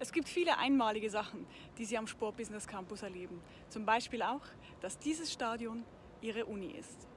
Es gibt viele einmalige Sachen, die Sie am Sport Business Campus erleben. Zum Beispiel auch, dass dieses Stadion Ihre Uni ist.